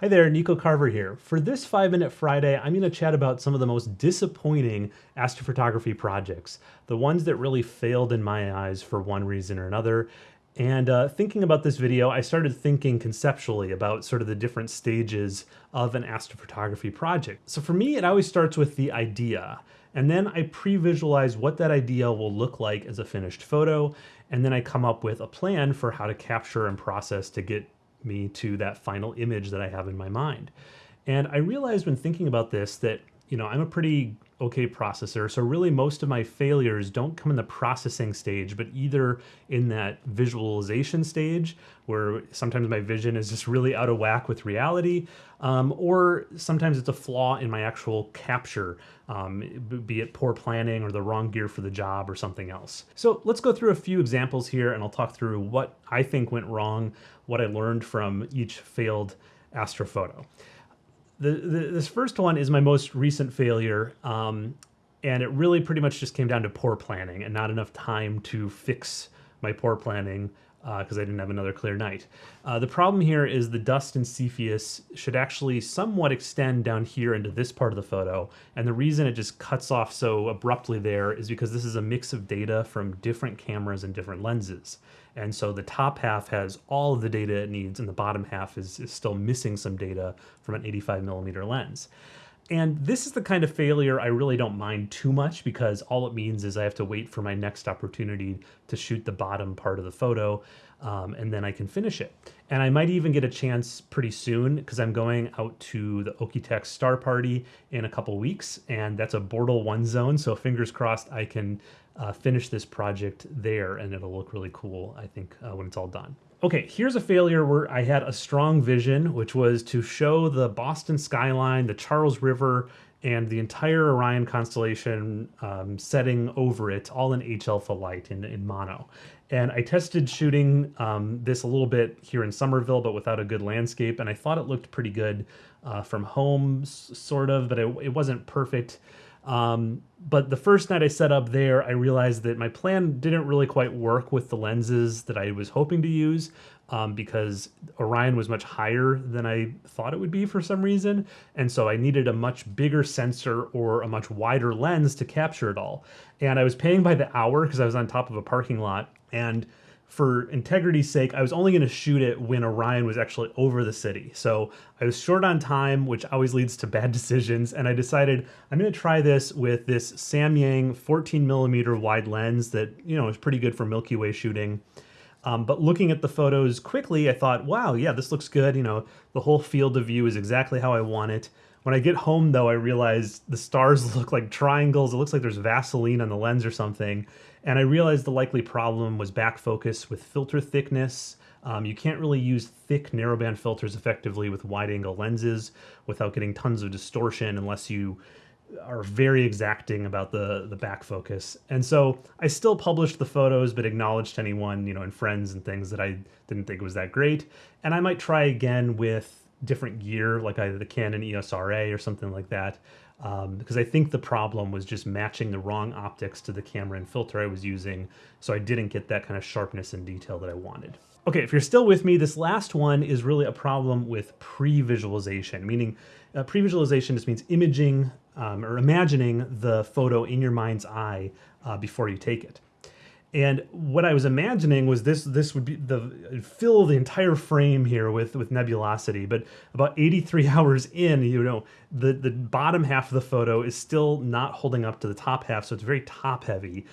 Hi there, Nico Carver here. For this 5 Minute Friday, I'm going to chat about some of the most disappointing astrophotography projects, the ones that really failed in my eyes for one reason or another. And uh, thinking about this video, I started thinking conceptually about sort of the different stages of an astrophotography project. So for me, it always starts with the idea. And then I pre-visualize what that idea will look like as a finished photo. And then I come up with a plan for how to capture and process to get me to that final image that I have in my mind. And I realized when thinking about this that, you know, I'm a pretty okay processor. So really most of my failures don't come in the processing stage, but either in that visualization stage where sometimes my vision is just really out of whack with reality, um, or sometimes it's a flaw in my actual capture, um, be it poor planning or the wrong gear for the job or something else. So let's go through a few examples here and I'll talk through what I think went wrong, what I learned from each failed astrophoto. The, this first one is my most recent failure, um, and it really pretty much just came down to poor planning and not enough time to fix my poor planning because uh, I didn't have another clear night. Uh, the problem here is the dust in Cepheus should actually somewhat extend down here into this part of the photo. And the reason it just cuts off so abruptly there is because this is a mix of data from different cameras and different lenses. And so the top half has all of the data it needs and the bottom half is, is still missing some data from an 85 millimeter lens. And this is the kind of failure I really don't mind too much because all it means is I have to wait for my next opportunity to shoot the bottom part of the photo um, and then I can finish it. And I might even get a chance pretty soon because I'm going out to the Okie-Tex Star Party in a couple weeks and that's a Bortle 1 zone. So fingers crossed I can uh, finish this project there and it'll look really cool, I think, uh, when it's all done. Okay, here's a failure where I had a strong vision, which was to show the Boston skyline, the Charles River, and the entire Orion constellation um, setting over it, all in H alpha light in, in mono. And I tested shooting um, this a little bit here in Somerville, but without a good landscape, and I thought it looked pretty good uh, from home, sort of, but it, it wasn't perfect. Um, but the first night I set up there, I realized that my plan didn't really quite work with the lenses that I was hoping to use um, because Orion was much higher than I thought it would be for some reason. And so I needed a much bigger sensor or a much wider lens to capture it all. And I was paying by the hour because I was on top of a parking lot. And for integrity's sake, I was only going to shoot it when Orion was actually over the city. So I was short on time, which always leads to bad decisions. And I decided I'm going to try this with this Samyang 14 millimeter wide lens that, you know, is pretty good for Milky Way shooting. Um, but looking at the photos quickly, I thought, wow, yeah, this looks good. You know, the whole field of view is exactly how I want it. When I get home, though, I realized the stars look like triangles. It looks like there's Vaseline on the lens or something. And I realized the likely problem was back focus with filter thickness. Um, you can't really use thick narrowband filters effectively with wide angle lenses without getting tons of distortion unless you are very exacting about the the back focus. And so I still published the photos, but acknowledged to anyone, you know, and friends and things that I didn't think was that great. And I might try again with different gear, like either the Canon EOS RA or something like that um, because I think the problem was just matching the wrong optics to the camera and filter I was using, so I didn't get that kind of sharpness and detail that I wanted. Okay, if you're still with me, this last one is really a problem with pre-visualization, meaning uh, pre-visualization just means imaging um, or imagining the photo in your mind's eye uh, before you take it. And what I was imagining was this this would be the fill the entire frame here with with nebulosity. But about 83 hours in, you know, the the bottom half of the photo is still not holding up to the top half, so it's very top heavy.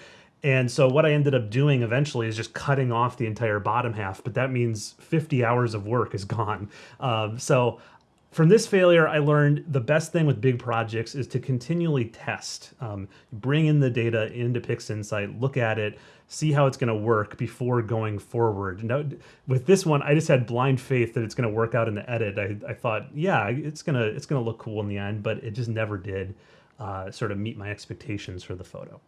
And so what I ended up doing eventually is just cutting off the entire bottom half, but that means 50 hours of work is gone. Um, so from this failure, I learned the best thing with big projects is to continually test. Um, bring in the data into PixInsight, look at it, see how it's going to work before going forward. Now, with this one, I just had blind faith that it's going to work out in the edit. I, I thought, yeah, it's gonna it's gonna look cool in the end, but it just never did uh, sort of meet my expectations for the photo.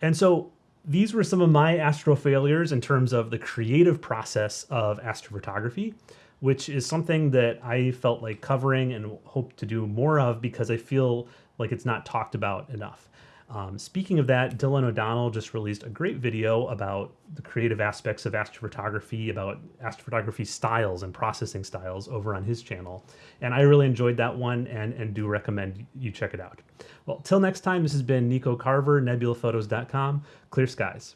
And so these were some of my astro failures in terms of the creative process of astrophotography, which is something that I felt like covering and hope to do more of because I feel like it's not talked about enough. Um, speaking of that, Dylan O'Donnell just released a great video about the creative aspects of astrophotography, about astrophotography styles and processing styles over on his channel. And I really enjoyed that one and, and do recommend you check it out. Well, till next time, this has been Nico Carver, nebulaphotos.com. Clear skies.